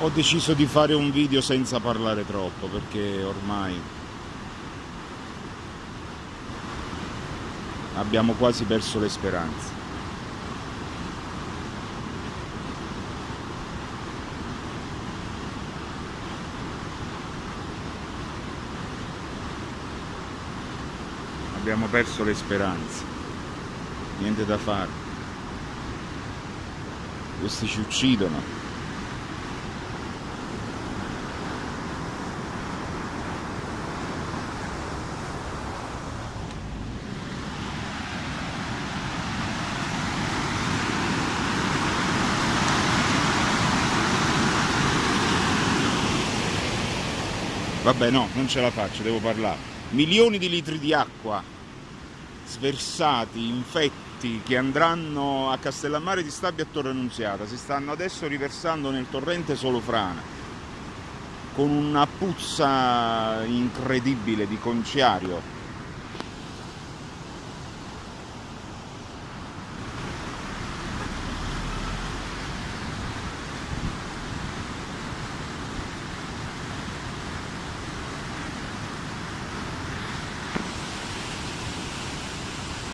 ho deciso di fare un video senza parlare troppo perché ormai abbiamo quasi perso le speranze. Abbiamo perso le speranze. Niente da fare. Questi ci uccidono Vabbè no, non ce la faccio, devo parlare. Milioni di litri di acqua sversati, infetti, che andranno a Castellammare di Stabia e Torre Annunziata, si stanno adesso riversando nel torrente Solofrana, con una puzza incredibile di conciario